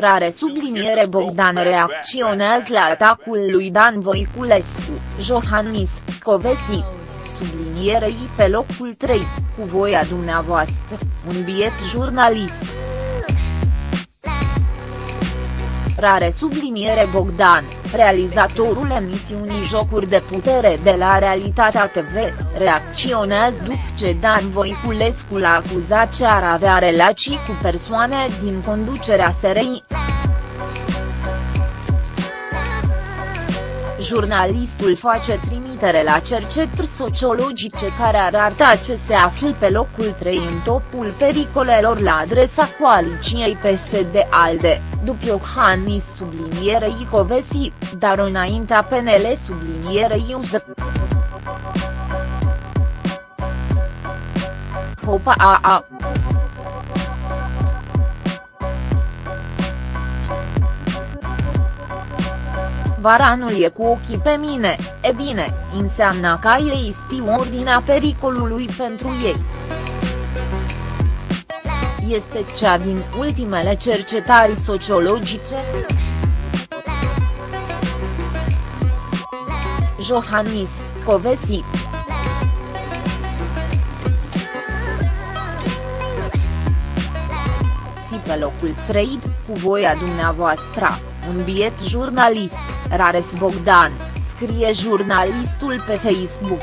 Rare subliniere Bogdan reacționează la atacul lui Dan Voiculescu, Johannis, Covesi. Sublinierei pe locul 3, cu voia dumneavoastră, un biet jurnalist. Rare subliniere Bogdan, realizatorul emisiunii Jocuri de putere de la Realitatea TV, reacționează după ce Dan Voiculescu l-a acuzat ce ar avea relații cu persoane din conducerea SRI. Jurnalistul face trimitere la cercetări sociologice care arată ce se află pe locul 3 în topul pericolelor la adresa coaliciei PSD-ALDE, după Iohannis sublinierei Covesi, dar înaintea PNL sublinierei USD. Hopa a a. Varanul e cu ochii pe mine, e bine, înseamnă că ei știu ordinea pericolului pentru ei. Este cea din ultimele cercetări sociologice? Johannis, Covesi Si pe locul 3, cu voia dumneavoastră, un biet jurnalist. Rares Bogdan, scrie jurnalistul pe Facebook.